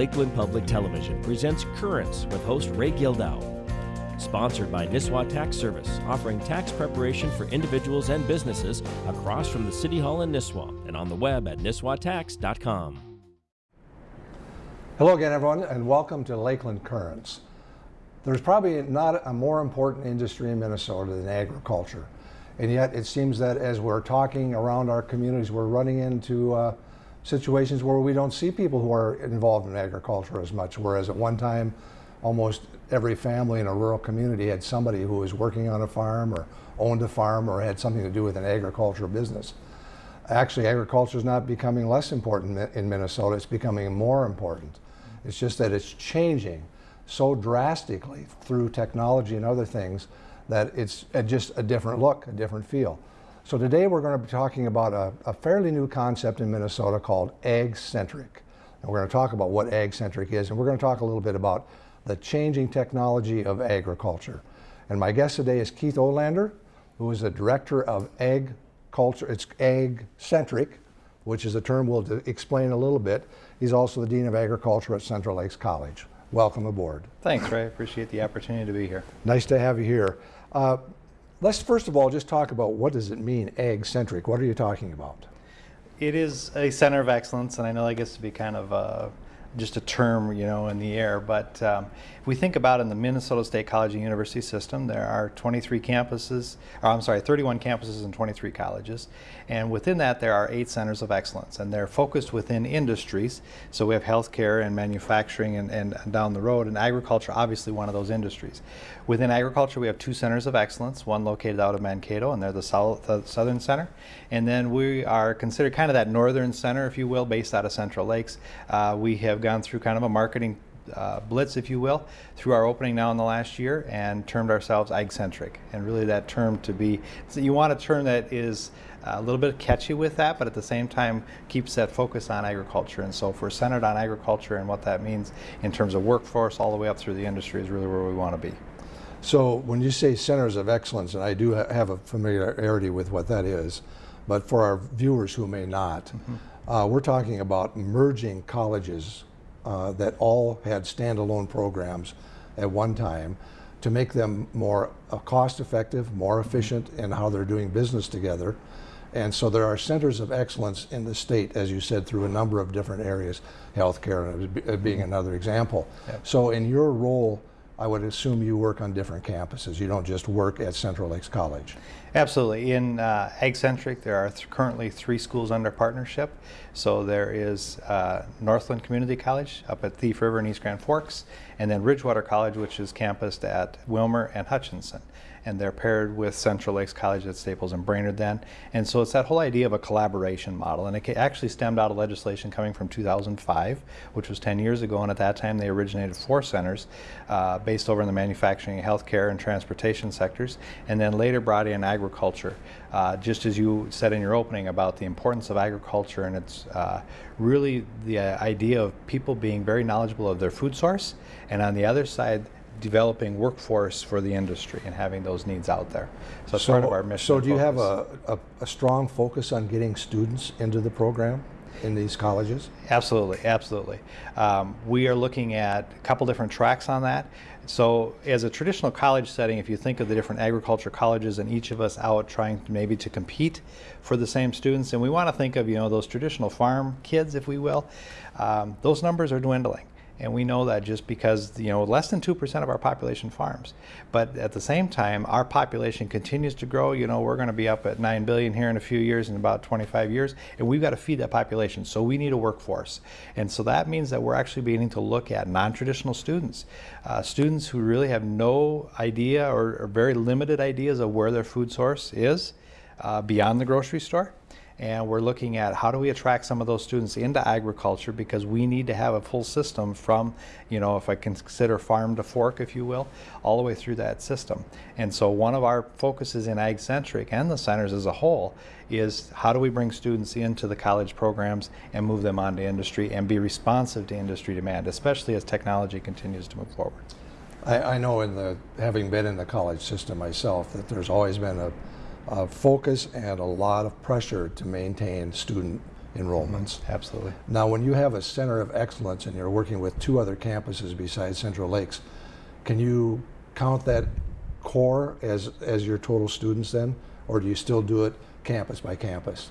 Lakeland Public Television presents Currents with host Ray Gildow. Sponsored by Nisswa Tax Service, offering tax preparation for individuals and businesses across from the City Hall in Nisswa and on the web at nisswatax.com. Hello again, everyone, and welcome to Lakeland Currents. There's probably not a more important industry in Minnesota than agriculture. And yet it seems that as we're talking around our communities, we're running into uh, situations where we don't see people who are involved in agriculture as much, whereas at one time, almost every family in a rural community had somebody who was working on a farm or owned a farm or had something to do with an agricultural business. Actually, agriculture is not becoming less important in Minnesota, it's becoming more important. It's just that it's changing so drastically through technology and other things that it's just a different look, a different feel. So today we're going to be talking about a, a fairly new concept in Minnesota called ag-centric. And we're going to talk about what ag-centric is, and we're going to talk a little bit about the changing technology of agriculture. And my guest today is Keith Olander, who is the director of ag culture. It's ag-centric, which is a term we'll explain a little bit. He's also the Dean of Agriculture at Central Lakes College. Welcome aboard. Thanks, Ray. I appreciate the opportunity to be here. Nice to have you here. Uh, let's first of all just talk about what does it mean ag-centric? What are you talking about? It is a center of excellence, and I know that gets to be kind of uh, just a term, you know, in the air. But um, if we think about in the Minnesota State College and University system, there are 23 campuses, or I'm sorry, 31 campuses and 23 colleges. And within that, there are eight centers of excellence, and they're focused within industries. So we have healthcare and manufacturing and, and down the road, and agriculture, obviously one of those industries. Within agriculture, we have two centers of excellence, one located out of Mankato, and they're the, south, the Southern Center. And then we are considered kind of that northern center, if you will, based out of Central Lakes. Uh, we have gone through kind of a marketing uh, blitz, if you will, through our opening now in the last year and termed ourselves ag-centric. And really that term to be, so you want a term that is a little bit catchy with that, but at the same time keeps that focus on agriculture. And so if we're centered on agriculture and what that means in terms of workforce all the way up through the industry is really where we want to be. So when you say centers of excellence, and I do ha have a familiarity with what that is, but for our viewers who may not, mm -hmm. uh, we're talking about merging colleges uh, that all had standalone programs at one time to make them more uh, cost effective, more mm-hmm. efficient in how they're doing business together. And so there are centers of excellence in the state, as you said, through a number of different areas, healthcare being mm-hmm. another example. Yep. So in your role I would assume you work on different campuses. You don't just work at Central Lakes College. Absolutely. In uh, Ag-Centric, there are th currently three schools under partnership. So there is uh, Northland Community College up at Thief River and East Grand Forks, and then Ridgewater College, which is campused at Willmar and Hutchinson and they're paired with Central Lakes College at Staples and Brainerd then. And so it's that whole idea of a collaboration model. And it actually stemmed out of legislation coming from 2005, which was 10 years ago. And at that time, they originated four centers uh, based over in the manufacturing, healthcare, and transportation sectors, and then later brought in agriculture. Uh, just as you said in your opening about the importance of agriculture and it's uh, really the idea of people being very knowledgeable of their food source, and on the other side, developing workforce for the industry and having those needs out there. So it's so, part of our mission. So do you have a, a, a, strong focus on getting students into the program? in these colleges? Absolutely, absolutely. Um, we are looking at a couple different tracks on that. So as a traditional college setting, if you think of the different agriculture colleges and each of us out trying to maybe to compete for the same students, and we want to think of, you know, those traditional farm kids, if we will, um, those numbers are dwindling. And we know that just because, you know, less than 2% of our population farms. But at the same time, our population continues to grow. You know, we're going to be up at 9 billion here in a few years, in about 25 years, and we've got to feed that population. So we need a workforce. And so that means that we're actually beginning to look at non-traditional students, uh, students who really have no idea or, or, very limited ideas of where their food source is uh, beyond the grocery store and we're looking at how do we attract some of those students into agriculture because we need to have a full system from, you know, if I consider farm to fork, if you will, all the way through that system. And so one of our focuses in ag-centric and the centers as a whole is how do we bring students into the college programs and move them on to industry and be responsive to industry demand, especially as technology continues to move forward. I, I know in the, having been in the college system myself, that there's always been a uh, focus and a lot of pressure to maintain student enrollments. Absolutely. Now, when you have a center of excellence and you're working with two other campuses besides Central Lakes, can you count that core as, as your total students then? Or do you still do it campus by campus?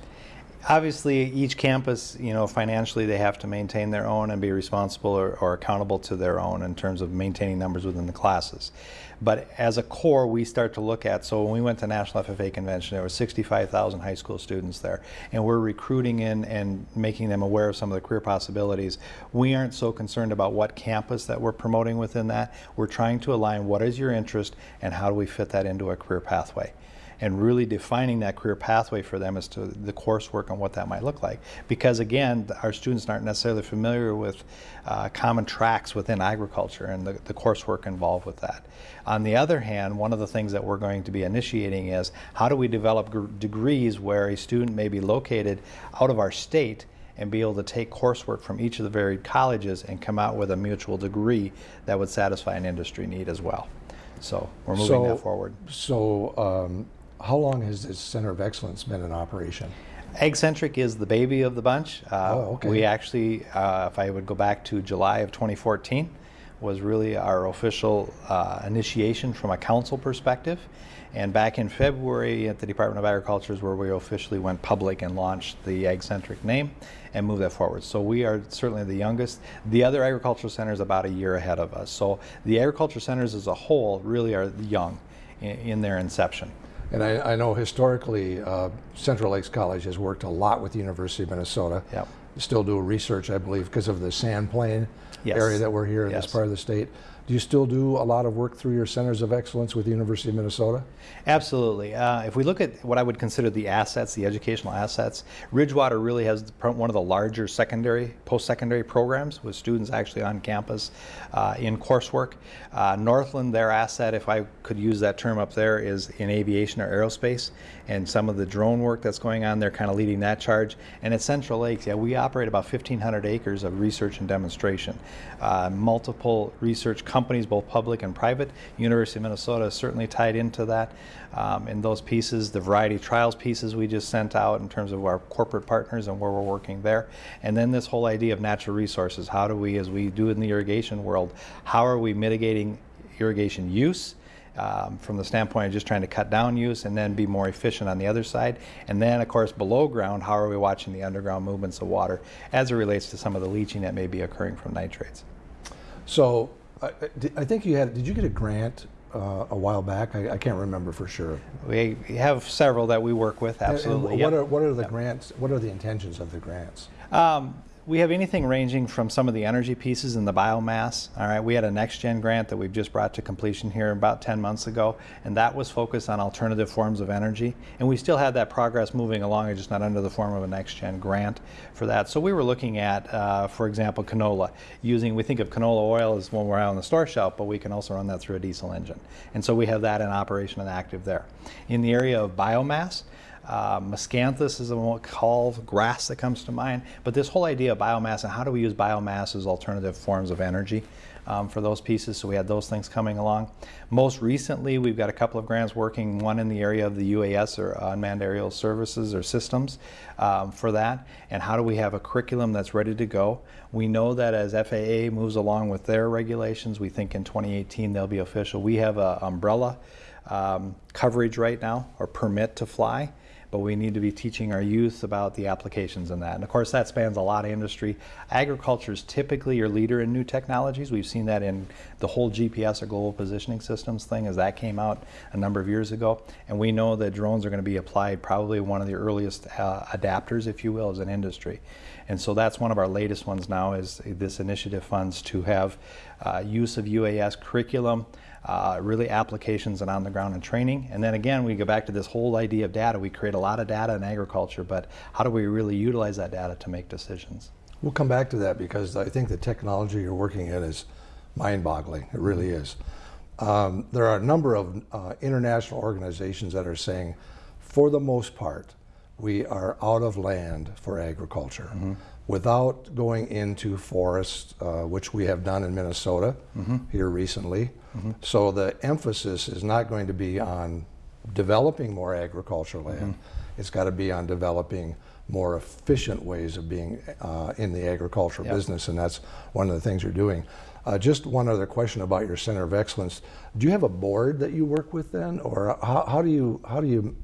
Obviously, each campus, you know, financially they have to maintain their own and be responsible or, or, accountable to their own in terms of maintaining numbers within the classes. But as a core, we start to look at, so when we went to National FFA Convention, there were 65,000 high school students there, and we're recruiting in and making them aware of some of the career possibilities. We aren't so concerned about what campus that we're promoting within that. We're trying to align what is your interest and how do we fit that into a career pathway and really defining that career pathway for them as to the coursework and what that might look like. Because again, our students aren't necessarily familiar with uh, common tracks within agriculture and the, the coursework involved with that. On the other hand, one of the things that we're going to be initiating is how do we develop degrees where a student may be located out of our state and be able to take coursework from each of the varied colleges and come out with a mutual degree that would satisfy an industry need as well. So we're moving so, that forward. So um, how long has this Center of Excellence been in operation? AgCentric is the baby of the bunch. Uh, oh, okay. We actually, uh, if I would go back to July of 2014, was really our official uh, initiation from a council perspective. And back in February at the Department of Agriculture is where we officially went public and launched the AgCentric name and moved that forward. So we are certainly the youngest. The other agricultural centers about a year ahead of us. So the agriculture centers as a whole really are young in, in their inception. And I, I know historically, uh, Central Lakes College has worked a lot with the University of Minnesota. Yep. Still do research, I believe, because of the sand plain yes. area that we're here in yes. this part of the state. Do you still do a lot of work through your centers of excellence with the University of Minnesota? Absolutely. Uh, if we look at what I would consider the assets, the educational assets, Ridgewater really has one of the larger secondary, post-secondary programs with students actually on campus uh, in coursework. Uh, Northland, their asset, if I could use that term up there, is in aviation or aerospace. And some of the drone work that's going on, they're kind of leading that charge. And at Central Lakes, yeah, we operate about 1,500 acres of research and demonstration. Uh, multiple research companies both public and private. University of Minnesota is certainly tied into that. Um, in those pieces, the variety trials pieces we just sent out in terms of our corporate partners and where we're working there. And then this whole idea of natural resources. How do we, as we do in the irrigation world, how are we mitigating irrigation use? Um, from the standpoint of just trying to cut down use and then be more efficient on the other side. And then, of course, below ground, how are we watching the underground movements of water as it relates to some of the leaching that may be occurring from nitrates? So I, I think you had, did you get a grant uh, a while back? I, I, can't remember for sure. We have several that we work with, absolutely. And, and what, yep. are, what are the yep. grants, what are the intentions of the grants? Um, we have anything ranging from some of the energy pieces and the biomass. All right, we had a next gen grant that we've just brought to completion here about 10 months ago, and that was focused on alternative forms of energy. And we still had that progress moving along, just not under the form of a next gen grant for that. So we were looking at, uh, for example, canola. Using, we think of canola oil as when we're out on the store shelf, but we can also run that through a diesel engine. And so we have that in operation and active there. In the area of biomass, uh, miscanthus is a call grass that comes to mind. But this whole idea of biomass and how do we use biomass as alternative forms of energy um, for those pieces. So we had those things coming along. Most recently, we've got a couple of grants working, one in the area of the UAS or unmanned aerial services or systems um, for that. And how do we have a curriculum that's ready to go? We know that as FAA moves along with their regulations, we think in 2018 they'll be official. We have an umbrella um, coverage right now or permit to fly but we need to be teaching our youth about the applications in that. And of course, that spans a lot of industry. Agriculture is typically your leader in new technologies. We've seen that in the whole GPS or global positioning systems thing as that came out a number of years ago. And we know that drones are going to be applied probably one of the earliest uh, adapters, if you will, as an industry. And so that's one of our latest ones now is this initiative funds to have uh, use of UAS curriculum, uh, really applications and on the ground and training. And then again, we go back to this whole idea of data. We create a lot of data in agriculture, but how do we really utilize that data to make decisions? We'll come back to that because I think the technology you're working in is mind-boggling. It really is. Um, there are a number of uh, international organizations that are saying, for the most part, we are out of land for agriculture. Mm -hmm without going into forests, uh, which we have done in Minnesota mm -hmm. here recently. Mm -hmm. So the emphasis is not going to be on developing more agricultural land. Mm -hmm. It's got to be on developing more efficient ways of being uh, in the agricultural Yep. business, and that's one of the things you're doing. Uh, just one other question about your Center of Excellence. Do you have a board that you work with then, or how, how do you how do you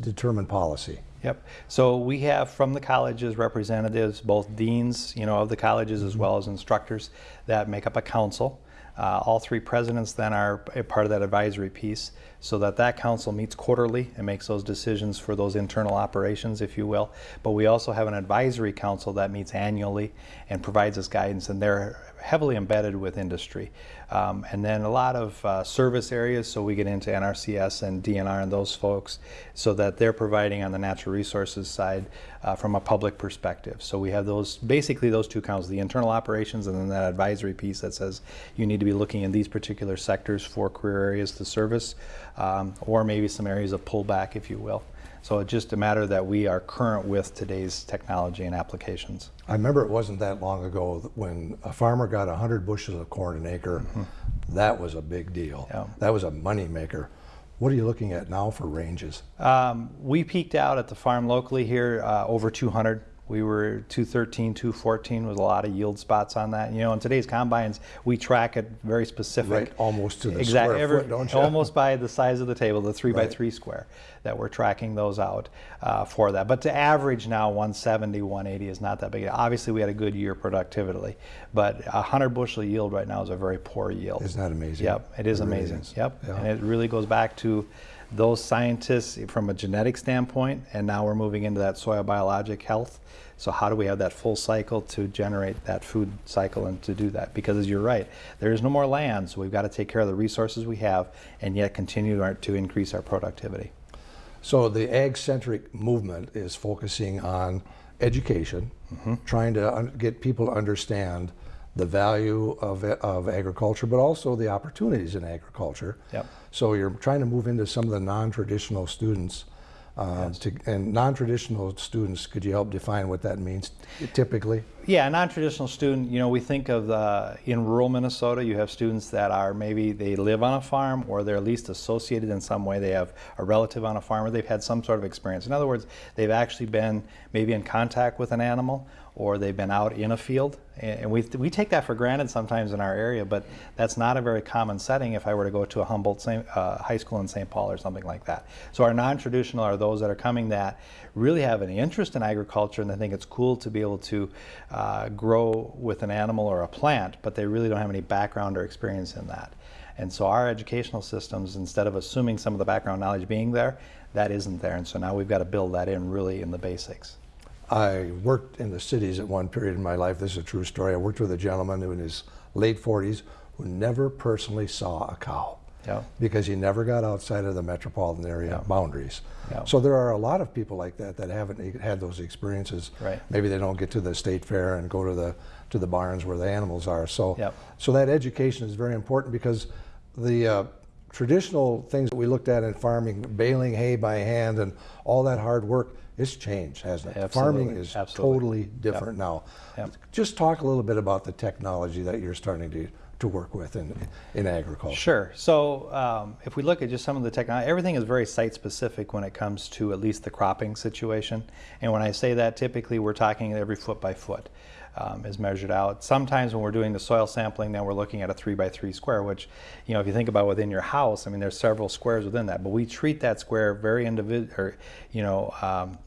determine policy? Yep. So we have from the colleges representatives, both deans, you know, of the colleges as well as instructors that make up a council. Uh, all three presidents then are a part of that advisory piece, so that that council meets quarterly and makes those decisions for those internal operations, if you will. But we also have an advisory council that meets annually and provides us guidance, and they're heavily embedded with industry. Um, and then a lot of uh, service areas, so we get into NRCS and DNR and those folks, so that they're providing on the natural resources side uh, from a public perspective. So we have those, basically those two counts, the internal operations and then that advisory piece that says you need to be looking in these particular sectors for career areas to service, um, or maybe some areas of pullback, if you will. So it's just a matter that we are current with today's technology and applications. I remember it wasn't that long ago when a farmer got 100 bushels of corn an acre. That was a big deal. Yeah. That was a money maker. What are you looking at now for ranges? Um, we peaked out at the farm locally here uh, over 200. We were 213, 214 was a lot of yield spots on that. You know, in today's combines, we track it very specific. Right, almost to the Exact- square foot, don't you? Almost by the size of the table, the three by three square, that we're tracking those out uh, for that. But to average now 170, 180 is not that big. Obviously, we had a good year productively, but a 100 bushel yield right now is a very poor yield. Isn't that amazing? Yep, it is It really amazing. is. Yep, Yeah. and it really goes back to those scientists from a genetic standpoint, and now we're moving into that soil biologic health. So how do we have that full cycle to generate that food cycle and to do that? Because as you're right, there is no more land, so we've got to take care of the resources we have, and yet continue our, to increase our productivity. So the ag-centric movement is focusing on education, Mm-hmm. trying to get people to understand the value of, of agriculture, but also the opportunities in agriculture. Yep. So you're trying to move into some of the non-traditional students. Uh, to, and non-traditional students, could you help define what that means typically? Yeah, a non-traditional student, you know, we think of the, in rural Minnesota, you have students that are maybe they live on a farm or they're at least associated in some way. They have a relative on a farm or they've had some sort of experience. In other words, they've actually been maybe in contact with an animal or they've been out in a field. And we, we take that for granted sometimes in our area, but that's not a very common setting if I were to go to a Humboldt uh, High School in St. Paul or something like that. So our non-traditional are those that are coming that really have an interest in agriculture and they think it's cool to be able to uh, grow with an animal or a plant, but they really don't have any background or experience in that. And so our educational systems, instead of assuming some of the background knowledge being there, that isn't there. And so now we've got to build that in really in the basics. I worked in the cities at one period in my life. This is a true story. I worked with a gentleman who in his late 40s who never personally saw a cow Yeah. because he never got outside of the metropolitan area Yeah. boundaries. Yeah. So there are a lot of people like that that haven't had those experiences. Right. Maybe they don't get to the state fair and go to the to the barns where the animals are. So Yep. so that education is very important because the uh, traditional things that we looked at in farming, baling hay by hand and all that hard work, it's changed, hasn't it? Farming is Absolutely. totally different now. Yep. Just talk a little bit about the technology that you're starting to, to work with in, in agriculture. Sure. So um, if we look at just some of the technology, everything is very site specific when it comes to at least the cropping situation. And when I say that, typically we're talking every foot by foot um, is measured out. Sometimes when we're doing the soil sampling, then we're looking at a three by three square, which, you know, if you think about within your house, I mean, there's several squares within that, but we treat that square very individual, or, you know, um,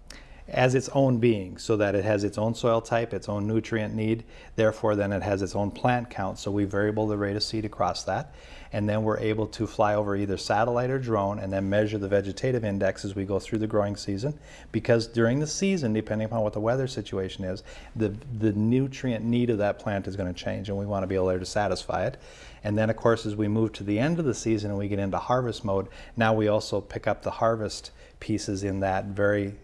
as its own being so that it has its own soil type, its own nutrient need. Therefore, then it has its own plant count. So we variable the rate of seed across that. And then we're able to fly over either satellite or drone and then measure the vegetative index as we go through the growing season. Because during the season, depending upon what the weather situation is, the, the nutrient need of that plant is going to change and we want to be able to satisfy it. And then, of course, as we move to the end of the season and we get into harvest mode, now we also pick up the harvest pieces in that very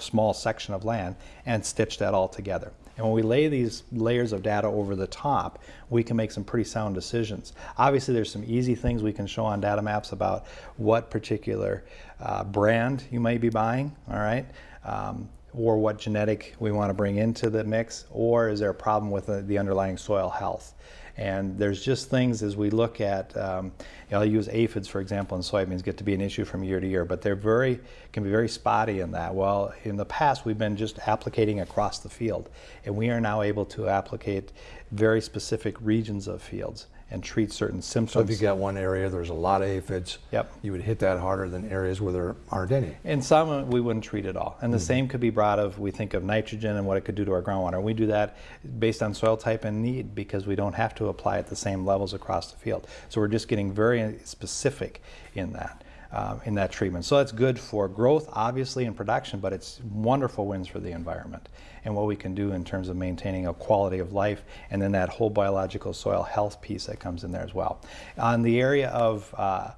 small section of land and stitch that all together. And when we lay these layers of data over the top, we can make some pretty sound decisions. Obviously, there's some easy things we can show on data maps about what particular uh, brand you may be buying, all right? Um, or what genetic we want to bring into the mix, or is there a problem with the, the underlying soil health? And there's just things as we look at, um, you know, I'll use aphids for example in soybeans get to be an issue from year to year, but they're very, can be very spotty in that. Well, in the past we've been just applicating across the field and we are now able to applicate very specific regions of fields and treat certain symptoms. So if you got one area, there's a lot of aphids. Yep. You would hit that harder than areas where there aren't any. In some, we wouldn't treat at all. And the hmm. same could be brought of, we think of nitrogen and what it could do to our groundwater. We do that based on soil type and need because we don't have to apply at the same levels across the field. So we're just getting very specific in that. Um, in that treatment. So it's good for growth, obviously, in production, but it's wonderful wins for the environment and what we can do in terms of maintaining a quality of life and then that whole biological soil health piece that comes in there as well. On the area of uh,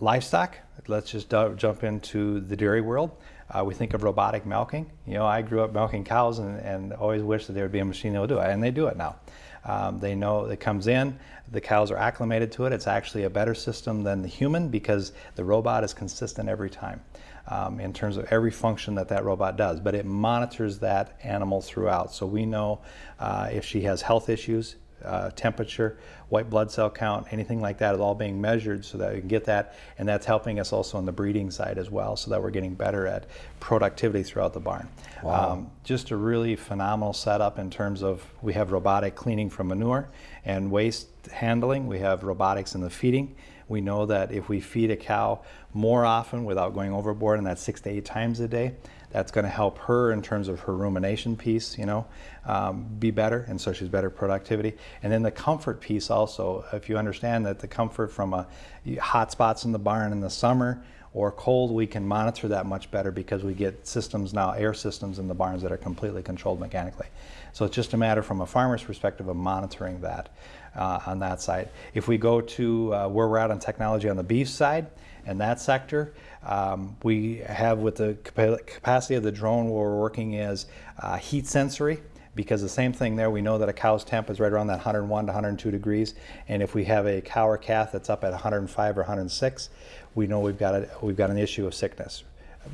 livestock, let's just jump into the dairy world. Uh, we think of robotic milking. You know, I grew up milking cows and, and always wished that there would be a machine that would do it, and they do it now. Um, they know it comes in, the cows are acclimated to it. It's actually a better system than the human because the robot is consistent every time um, in terms of every function that that robot does, but it monitors that animal throughout. So we know uh, if she has health issues, uh, temperature, white blood cell count, anything like that is all being measured so that we can get that. And that's helping us also on the breeding side as well so that we're getting better at productivity throughout the barn. Wow. Um, just a really phenomenal setup in terms of we have robotic cleaning from manure and waste handling. We have robotics in the feeding. We know that if we feed a cow more often without going overboard, and that's six to eight times a day, that's going to help her in terms of her rumination piece, you know, um, be better, and so she's better productivity. And then the comfort piece also, if you understand that the comfort from a hot spots in the barn in the summer or cold, we can monitor that much better because we get systems now, air systems in the barns that are completely controlled mechanically. So it's just a matter from a farmer's perspective of monitoring that uh, on that side. If we go to uh, where we're at on technology on the beef side and that sector, um, we have with the capacity of the drone where we're working is uh, heat sensory because the same thing there, we know that a cow's temp is right around that 101 to 102 degrees. And if we have a cow or calf that's up at 105 or 106, we know we've got, a, we've got an issue of sickness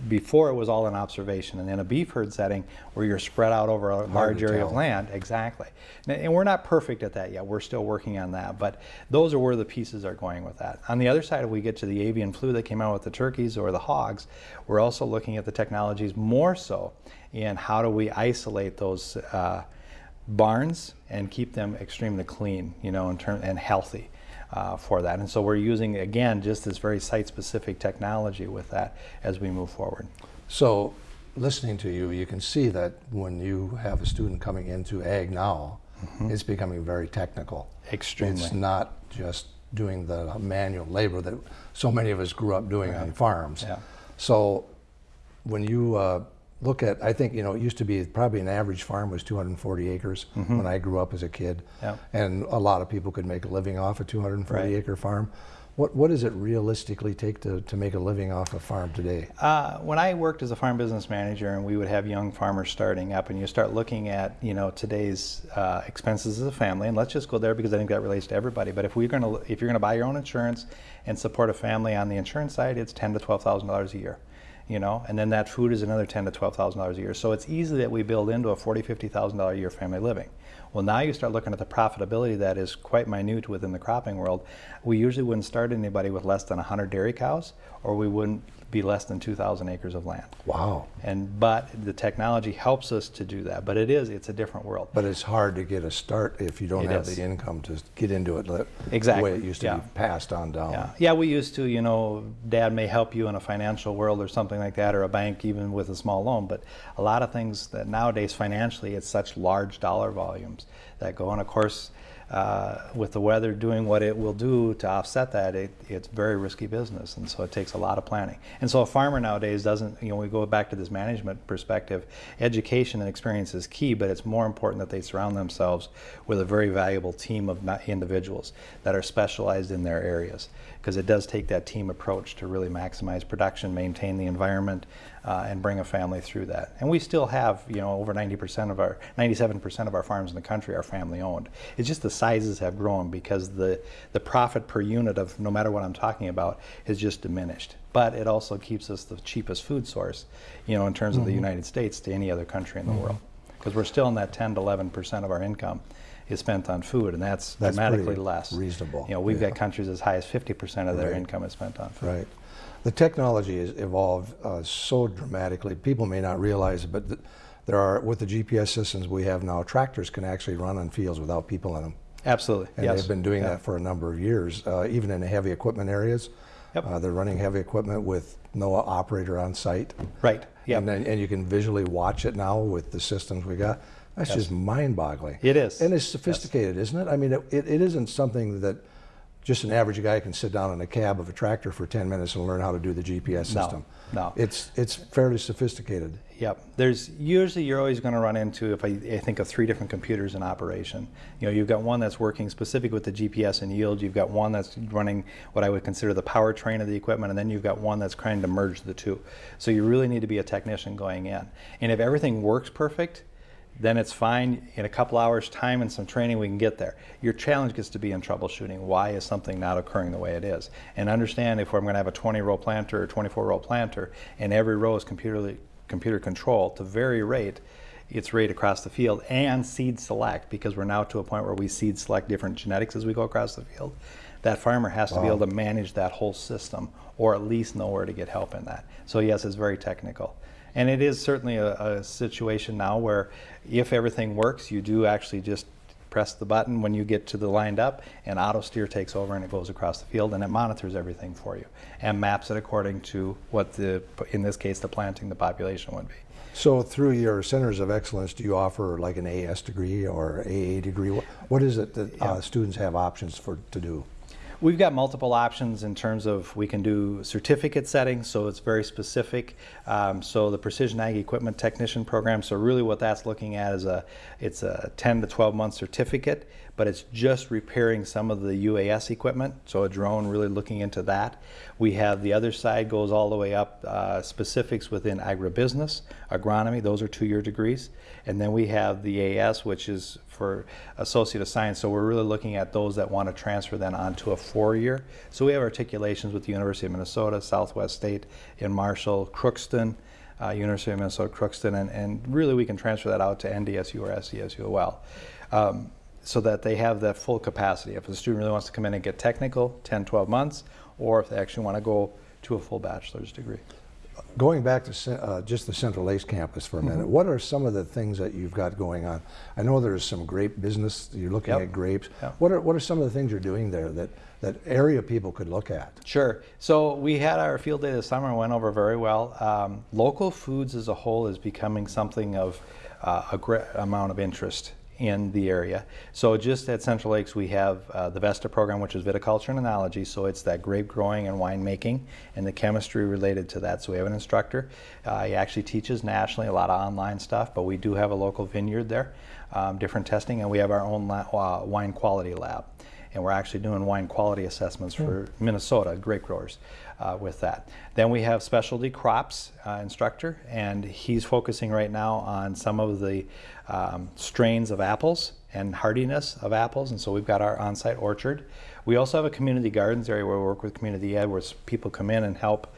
before it was all an observation and in a beef herd setting where you're spread out over a large area of land. Exactly. And we're not perfect at that yet. We're still working on that but those are where the pieces are going with that. On the other side if we get to the avian flu that came out with the turkeys or the hogs we're also looking at the technologies more so in how do we isolate those uh, barns and keep them extremely clean you know in term and healthy uh, for that. And so we're using, again, just this very site-specific technology with that as we move forward. So listening to you, you can see that when you have a student coming into ag now, mm -hmm. it's becoming very technical. Extremely. It's not just doing the manual labor that so many of us grew up doing right. on farms. Yeah. So when you uh, look at, I think, you know, it used to be probably an average farm was 240 acres mm -hmm. when I grew up as a kid. Yeah. And a lot of people could make a living off a 240 right. acre farm. What, what does it realistically take to, to make a living off a farm today? Uh, when I worked as a farm business manager and we would have young farmers starting up and you start looking at, you know, today's uh, expenses as a family, and let's just go there because I think that relates to everybody, but if, we're gonna, if you're going to buy your own insurance and support a family on the insurance side, it's ten to $12,000 a year you know, and then that food is another ten to twelve thousand dollars a year. So it's easy that we build into a forty, fifty thousand dollar a year family living. Well, now you start looking at the profitability that is quite minute within the cropping world. We usually wouldn't start anybody with less than 100 dairy cows, or we wouldn't be less than 2,000 acres of land. Wow. And but the technology helps us to do that. But it is it's a different world. But it's hard to get a start if you don't it have is. the income to get into it. Exactly. The way it used to yeah. be passed on down. Yeah. yeah, we used to. You know, Dad may help you in a financial world or something like that, or a bank even with a small loan. But a lot of things that nowadays financially, it's such large dollar volumes that go. And of course uh, with the weather doing what it will do to offset that, it, it's very risky business, and so it takes a lot of planning. And so a farmer nowadays doesn't, you know, we go back to this management perspective, education and experience is key, but it's more important that they surround themselves with a very valuable team of individuals that are specialized in their areas, because it does take that team approach to really maximize production, maintain the environment, uh, and bring a family through that. And we still have, you know, over 90% of our, 97% of our farms in the country are family owned. It's just the sizes have grown because the, the profit per unit of no matter what I'm talking about has just diminished. But it also keeps us the cheapest food source, you know, in terms of the United States to any other country in the world. Because we're still in that 10 to 11% of our income is spent on food, and that's, That's dramatically less. reasonable, You know, we've yeah. got countries as high as 50% of their Right. income is spent on food. Right. The technology has evolved uh, so dramatically. People may not realize it, but th- there are, with the GPS systems we have now, tractors can actually run on fields without people in them. Absolutely. And yes. they've been doing Yeah. that for a number of years, uh, even in the heavy equipment areas. Yep. Uh, they're running heavy equipment with no operator on site. Right. Yep. And, and you can visually watch it now with the systems we got. That's Yes. just mind boggling. It is. And it's sophisticated, isn't it? I mean, it, it, it isn't something that just an average guy can sit down in a cab of a tractor for 10 minutes and learn how to do the GPS No, system. no. It's, it's fairly sophisticated. Yep. There's usually you're always going to run into if I, I think of three different computers in operation. You know, you've got one that's working specific with the GPS and yield. You've got one that's running what I would consider the powertrain of the equipment, and then you've got one that's trying to merge the two. So you really need to be a technician going in. And if everything works perfect, then it's fine. In a couple hours time and some training, we can get there. Your challenge gets to be in troubleshooting. Why is something not occurring the way it is? And understand if I'm going to have a 20 row planter or 24 row planter, and every row is computer computer control to vary rate its rate across the field and seed select because we're now to a point where we seed select different genetics as we go across the field. That farmer has to be able to manage that whole system or at least know where to get help in that. So yes, it's very technical. And it is certainly a, a situation now where if everything works, you do actually just press the button when you get to the lined up and auto steer takes over and it goes across the field and it monitors everything for you and maps it according to what the, in this case, the planting the population would be. So through your centers of excellence, do you offer like an AS degree or AA degree? What, is it that uh, students have options for to do? We've got multiple options in terms of we can do certificate settings, so it's very specific. Um, so the Precision Ag Equipment Technician Program, so really what that's looking at is a, it's a 10 to 12 month certificate, but it's just repairing some of the UAS equipment, so a drone really looking into that. We have the other side goes all the way up, uh, specifics within agribusiness, agronomy, those are two-year degrees. And then we have the AS, which is for Associate of Science. So we're really looking at those that want to transfer then onto a four-year. So we have articulations with the University of Minnesota, Southwest State in Marshall, Crookston, uh, University of Minnesota, Crookston, and, and really we can transfer that out to NDSU or SDSU as well. Um, so that they have that full capacity. If a student really wants to come in and get technical, 10, 12 months, or if they actually want to go to a full bachelor's degree. Going back to uh, just the Central Lakes campus for a minute, Mm-hmm. what are some of the things that you've got going on? I know there's some grape business. You're looking Yep. at grapes. Yep. What are what are some of the things you're doing there that that area people could look at? Sure. So we had our field day this summer and went over very well. Um, local foods as a whole is becoming something of uh, a great amount of interest in the area. So just at Central Lakes, we have uh, the VESTA program, which is viticulture and enology. So it's that grape growing and winemaking and the chemistry related to that. So we have an instructor. Uh, he actually teaches nationally, a lot of online stuff, but we do have a local vineyard there, um, different testing, and we have our own la- uh, wine quality lab and we're actually doing wine quality assessments for Minnesota grape growers uh, with that. Then we have specialty crops uh, instructor, and he's focusing right now on some of the um, strains of apples and hardiness of apples, and so we've got our on-site orchard. We also have a community gardens area where we work with community ed, where people come in and help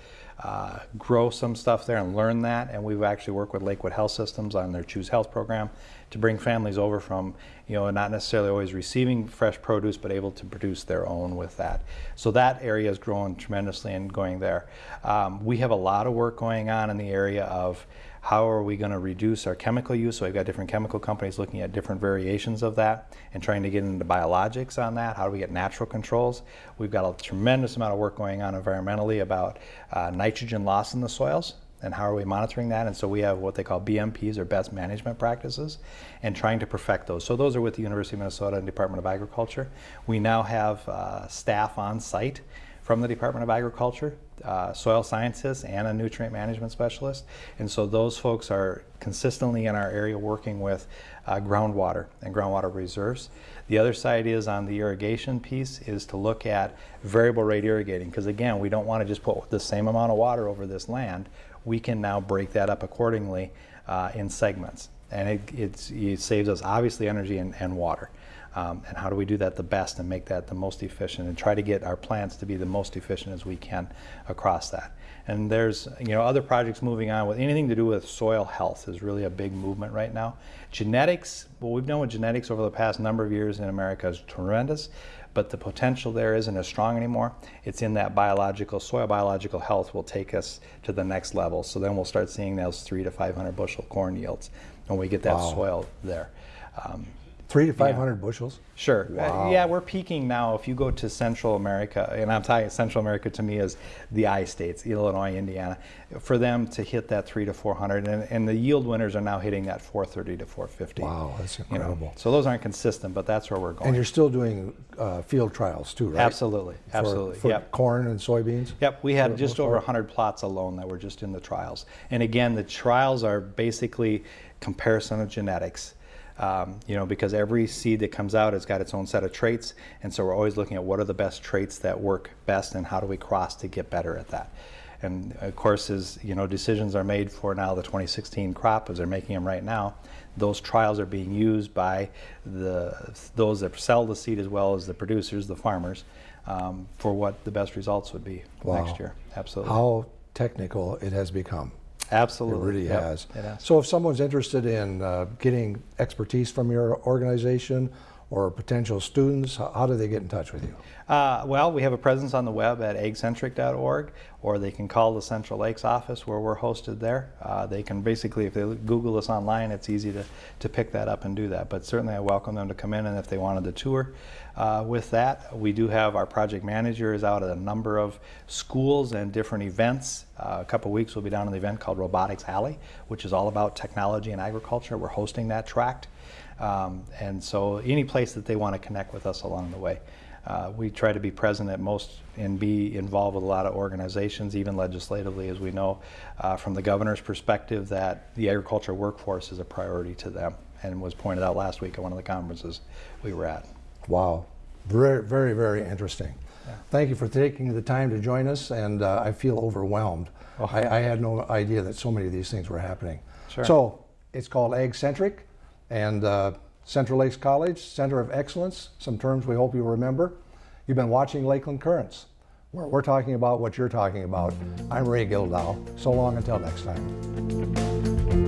uh, grow some stuff there and learn that. And we've actually worked with Lakewood Health Systems on their Choose Health program to bring families over from, you know, not necessarily always receiving fresh produce, but able to produce their own with that. So that area is growing tremendously and going there. Um, we have a lot of work going on in the area of how are we going to reduce our chemical use? So we've got different chemical companies looking at different variations of that and trying to get into biologics on that. How do we get natural controls? We've got a tremendous amount of work going on environmentally about uh, nitrogen loss in the soils and how are we monitoring that? And so we have what they call BMPs or best management practices and trying to perfect those. So those are with the University of Minnesota and Department of Agriculture. We now have uh, staff on site from the Department of Agriculture, uh, soil scientists, and a nutrient management specialist. And so those folks are consistently in our area working with uh, groundwater and groundwater reserves. The other side is on the irrigation piece is to look at variable rate irrigating because again, we don't want to just put the same amount of water over this land. we can now break that up accordingly uh, in segments. And it, it saves us obviously energy and, and water. Um, and how do we do that the best and make that the most efficient and try to get our plants to be the most efficient as we can across that. And there's you know other projects moving on with anything to do with soil health is really a big movement right now. Genetics, what we've done with genetics over the past number of years in America is tremendous, but the potential there isn't as strong anymore. It's in that biological, soil biological health will take us to the next level. So then we'll start seeing those three to 500 bushel corn yields when we get that Wow. soil there. Um, Three to 500 bushels? Sure. Uh, yeah, we're peaking now. If you go to Central America, and I'm talking Central America to me is the I states, Illinois, Indiana, for them to hit that three to 400, and, and the yield winners are now hitting that 430 to 450. Wow, that's you know. incredible. So those aren't consistent, but that's where we're going. And you're still doing uh, field trials too, right? Absolutely, For- absolutely. For yep. corn and soybeans? Yep, we had just over part? 100 plots alone that were just in the trials. And again, the trials are basically comparison of genetics. Um, you know, because every seed that comes out has got its own set of traits, and so we're always looking at what are the best traits that work best, and how do we cross to get better at that. And of course, as you know, decisions are made for now the 2016 crop, as they're making them right now. Those trials are being used by the those that sell the seed as well as the producers, the farmers, um, for what the best results would be Wow. next year. Absolutely. How technical it has become. It Absolutely. really Yep, has. It has. So if someone's interested in uh, getting expertise from your organization or potential students, how do they get in touch with you? Uh, well, we have a presence on the web at agcentric.org, or they can call the Central Lakes office where we're hosted there. Uh, they can basically, if they Google us online, it's easy to, to pick that up and do that. But certainly, I welcome them to come in, and if they wanted to tour uh, with that, we do have our project manager is out at a number of schools and different events. Uh, a couple of weeks, we'll be down at an event called Robotics Alley, which is all about technology and agriculture. We're hosting that tract. Um, and so any place that they want to connect with us along the way. Uh, we try to be present at most and be involved with a lot of organizations, even legislatively, as we know uh, from the governor's perspective that the agriculture workforce is a priority to them and was pointed out last week at one of the conferences we were at. Wow, very, very, very interesting. Thank you for taking the time to join us, and uh, I feel overwhelmed. Oh. I, I had no idea that so many of these things were happening. Sure. So it's called AgCentric, and uh, Central Lakes College, Center of Excellence, some terms we hope you remember. You've been watching Lakeland Currents, where we're talking about what you're talking about. I'm Ray Gildow. So long until next time.